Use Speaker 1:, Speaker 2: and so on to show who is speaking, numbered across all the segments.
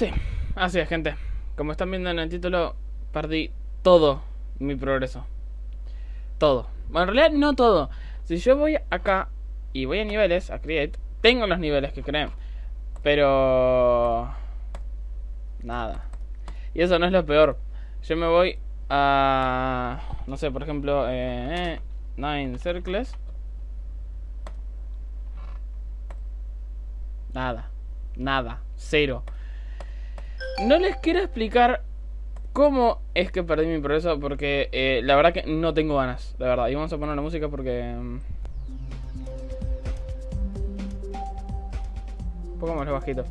Speaker 1: Sí, así es, gente. Como están viendo en el título, perdí todo mi progreso. Todo. Bueno, en realidad no todo. Si yo voy acá y voy a niveles, a create, tengo los niveles que creen. Pero... Nada. Y eso no es lo peor. Yo me voy a... No sé, por ejemplo, eh, Nine Circles. Nada. Nada. Cero. No les quiero explicar cómo es que perdí mi progreso porque eh, la verdad que no tengo ganas, la verdad. Y vamos a poner la música porque... mm, Un poco más bajito.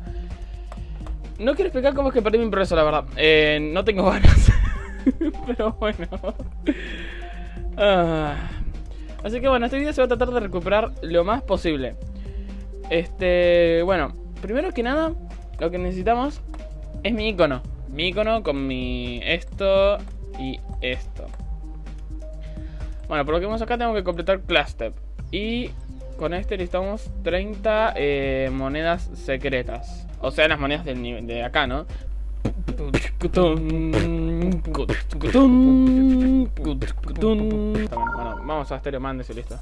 Speaker 1: No quiero explicar cómo es que perdí mi progreso, la verdad. Eh, no tengo ganas. Pero bueno. Ah. Así que bueno, este video se va a tratar de recuperar lo más posible. Este, bueno, primero que nada, lo que necesitamos es mi icono. Mi icono con mi esto y esto. Bueno, por lo que vemos acá tengo que completar Class Step. Y con este necesitamos 30 eh, monedas secretas. O sea, las monedas del nivel de acá, ¿no? Bueno, vamos a Stereo Mandes y listo.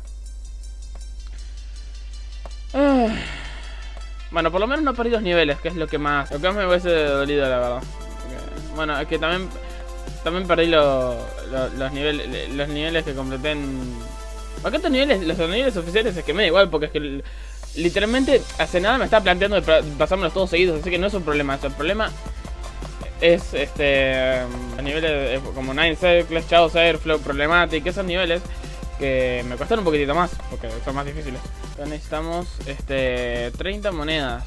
Speaker 1: Ah. Bueno, por lo menos no perdí dos niveles, que es lo que más, lo que más me hubiese dolido, la verdad. Bueno, es que también también perdí lo- lo- los niveles los niveles que completé en Acá estos niveles, los niveles oficiales es que me da igual, porque es que literalmente hace nada me estaba planteando de pa- pasármelos todos seguidos, así que no es un problema, eso, el problema es este a niveles como Nine Circles, Chaos Airflow, Problematic, esos niveles que me cuestan un poquitito más, porque son más difíciles. Acá necesitamos este 30 monedas.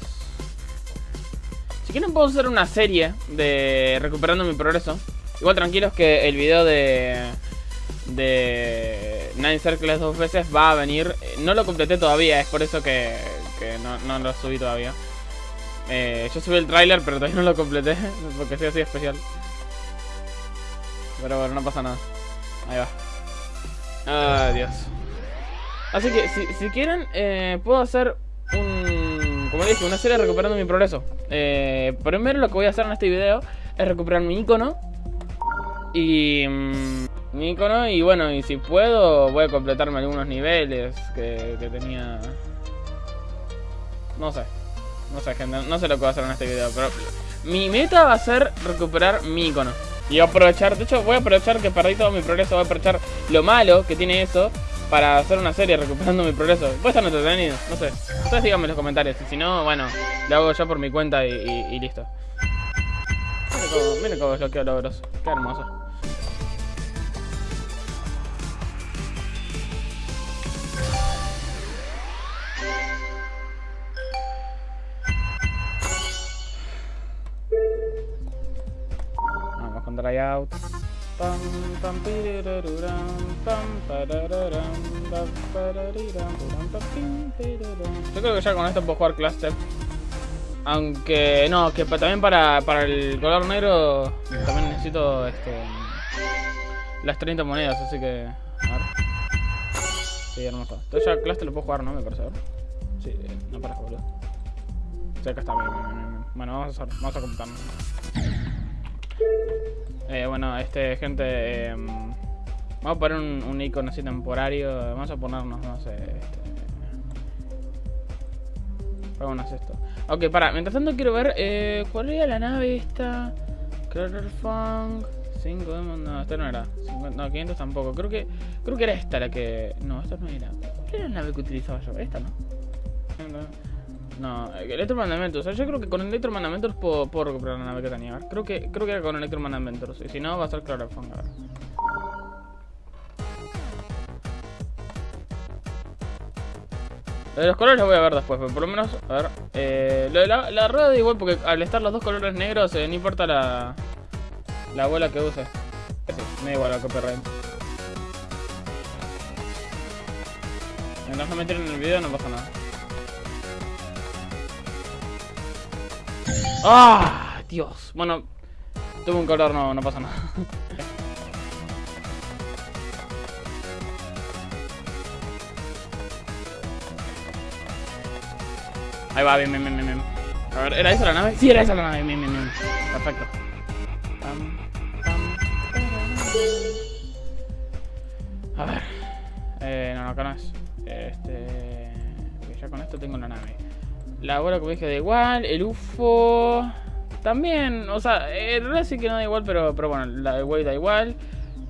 Speaker 1: Si quieren puedo hacer una serie de recuperando mi progreso. Igual tranquilos que el video de de Nine Circles dos veces va a venir. No lo completé todavía, es por eso que, que no, no lo subí todavía. Eh, yo subí el tráiler, pero todavía no lo completé, porque soy así especial. Pero bueno, no pasa nada. Ahí va. Ay, Dios. Así que, si, si quieren, eh, puedo hacer un... Como dije, una serie recuperando mi progreso. Eh, primero lo que voy a hacer en este video es recuperar mi icono. Y... mm, mi icono y bueno, y si puedo voy a completarme algunos niveles que, que tenía... No sé. No sé, gente, no sé lo que voy a hacer en este video, pero... Mi meta va a ser recuperar mi icono. Y aprovechar, de hecho voy a aprovechar que perdí todo mi progreso, voy a aprovechar lo malo que tiene eso para hacer una serie recuperando mi progreso. Puede estar entretenido, no sé. Ustedes díganme en los comentarios, y si no, bueno, lo hago yo por mi cuenta y, listo. Miren cómo, miren cómo desbloqueo logros, qué hermoso. Pirirum. Yo creo que ya con esto puedo jugar Class Step. Aunque no, que también para, para el color negro también necesito este las 30 monedas, así que. A ver. Sí, hermoso. Entonces ya Class Step lo puedo jugar, ¿no? Me parece, a ver. Sí, eh, no parece boludo. Sí, acá está bien, bien, bien, bien. Bueno, vamos a hacer, vamos a computarnos. Eh, bueno, este, gente, eh, vamos a poner un, icono así temporario. Vamos a ponernos, no sé, este, pongámonos esto. Ok, para, mientras tanto quiero ver, eh, ¿cuál era la nave esta? Funk, 5 no, esta no era, 50, no, 500 tampoco. Creo que, creo que era esta la que, no, esta no era. ¿Cuál era la nave que utilizaba yo? Esta. No, eh, Electromandamentos. O sea, yo creo que con Electromandamentos puedo, puedo recuperar la nave que tenía. Creo que, creo que era con Electromandamentos. Y si no, va a ser Clarafong. A ver. Lo de los colores lo voy a ver después, pero por lo menos, a ver. Eh, lo de la, la rueda da igual porque al estar los dos colores negros, eh, no importa la, la bola que use. Sí, me da igual a copyright. Mientras no me tiren en el video, no pasa nada. ¡Ah! Dios. Bueno, tuve un color, no, pasa nada. Ahí va, bien, bien, bien, bien. A ver, ¿era esa la nave? Sí, era esa la nave. Bien, bien, bien. Perfecto. A ver. Eh, no, no, acá. Este. Ya con esto tengo la nave. La bola, como dije, da igual. El UFO. También, o sea, en realidad sí que no da igual, pero, pero bueno, la de Wave da igual.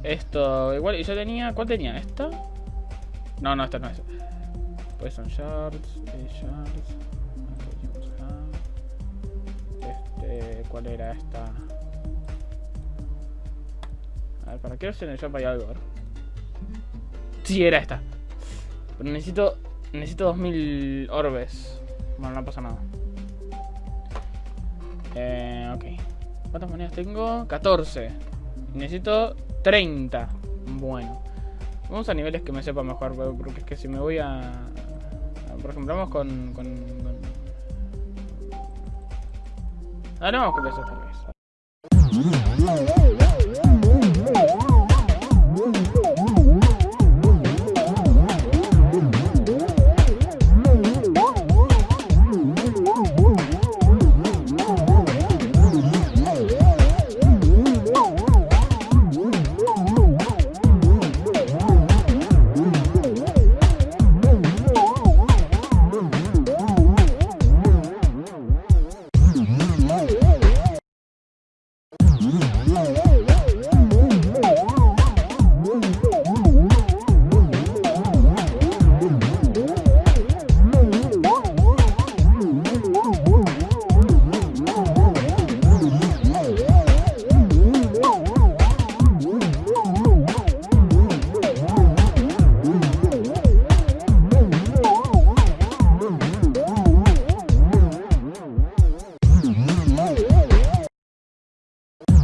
Speaker 1: Esto igual. Y yo tenía. ¿Cuál tenía? ¿Esta? No, no, esta no es. Shards. eh, Shards. James Hunt. Este. ¿Cuál era esta? A ver, ¿para qué en el shop hay algo? Sí, era esta. Pero necesito. Necesito 2000 orbes. Bueno, no pasa nada. Eh, ok. ¿Cuántas monedas tengo? 14. Necesito 30. Bueno. Vamos a niveles que me sepa mejor, porque es que si me voy a... Por ejemplo, vamos con... con, con... Ahora vamos con eso esta vez.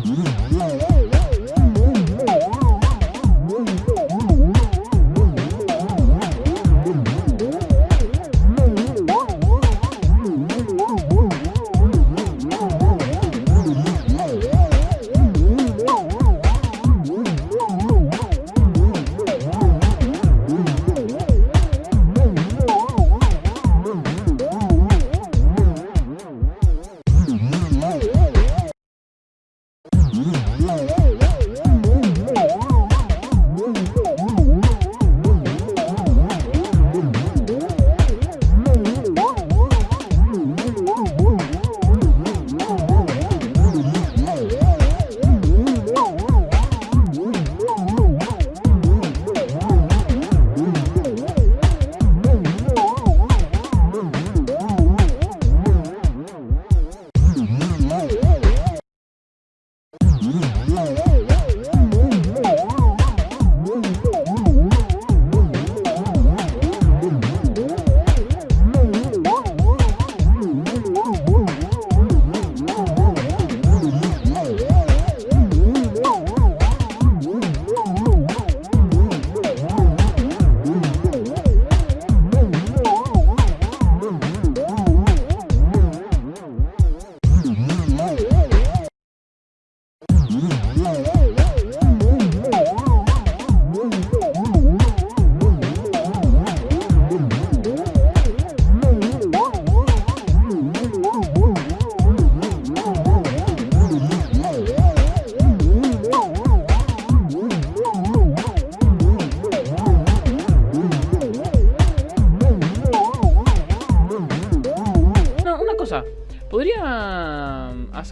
Speaker 1: No,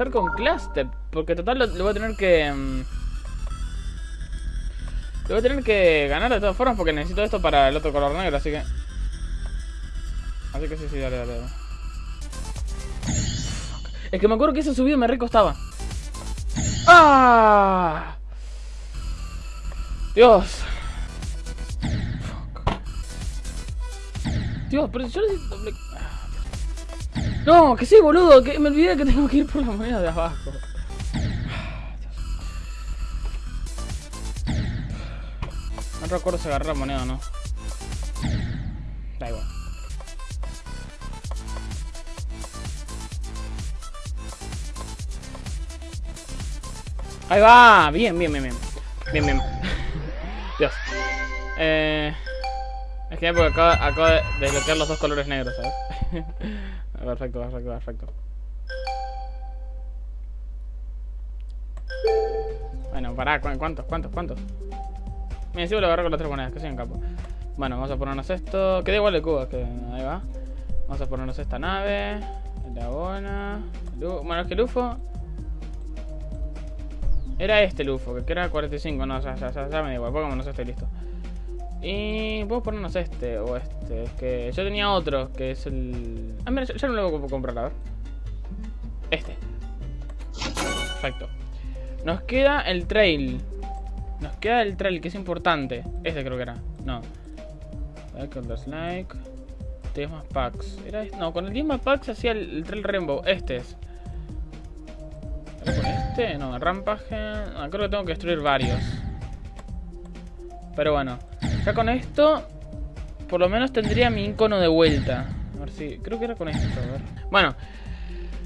Speaker 1: con Cluster. Porque total lo, voy a tener que. mm, Lo voy a tener que ganar de todas formas porque necesito esto para el otro color negro, así que. Así que sí, sí, dale, dale. dale. Es que me acuerdo que ese subido me recostaba. ¡Ah! Dios. Dios, pero yo necesito. No, que sí, boludo, que me olvidé que tengo que ir por la moneda de abajo. Ah. No recuerdo si agarré la moneda o no. Da igual. Ahí va, bien, bien, bien, bien. Bien, bien. Dios. Eh... Es que porque acabo, acabo de desbloquear los dos colores negros, ¿sabes? perfecto, perfecto, perfecto. Bueno, pará, ¿cuántos? ¿Cuántos? ¿Cuántos? Me encima lo agarro con las tres monedas, que soy un capo. Bueno, vamos a ponernos esto. Que da igual de cubos, que ahí va. Vamos a ponernos esta nave. La bona. Bueno, es que el UFO. Era este el UFO, que era 45. No, ya, ya, ya, ya me da igual. Pongámonos este listo. Y podemos ponernos este o este. Es que yo tenía otro, que es el. Ah, mira, ya no lo voy a comprar, a ver. Este. Perfecto. Nos queda el trail. Nos queda el trail, que es importante. Este creo que era. No. Like. 10 más packs. ¿Era este? No, con el 10 más packs hacía el, trail rainbow. Este es. ¿Era con este? No, rampaje. Creo que tengo que destruir varios. Pero bueno. Ya con esto. Por lo menos tendría mi icono de vuelta. A ver si. Creo que era con esto. A ver. Bueno.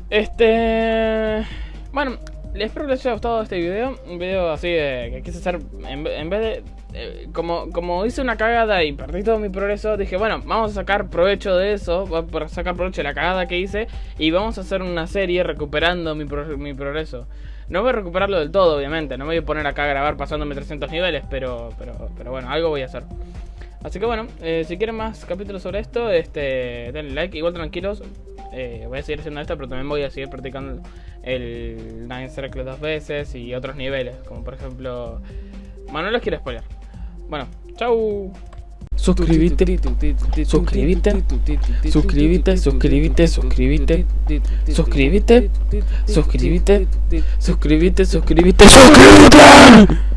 Speaker 1: Este. Bueno, espero que les haya gustado este video. Un video así de que quise hacer. En, vez de. Eh, como, como hice una cagada y perdí todo mi progreso, dije, bueno, vamos a sacar provecho de eso. Voy a sacar provecho de la cagada que hice. Y vamos a hacer una serie recuperando mi, mi progreso. No voy a recuperarlo del todo, obviamente. No me voy a poner acá a grabar pasándome 300 niveles, pero, pero, pero bueno, algo voy a hacer. Así que bueno, eh, si quieren más capítulos sobre esto, este, denle like. Igual tranquilos, eh, voy a seguir haciendo esto, pero también voy a seguir practicando el Nine Circle dos veces y otros niveles, como por ejemplo... Bueno, no los quiero spoiler. Bueno, chau.
Speaker 2: Suscríbete, suscríbete, suscríbete, suscríbete, suscríbete, suscríbete, suscríbete, suscríbete, suscríbete, suscríbete.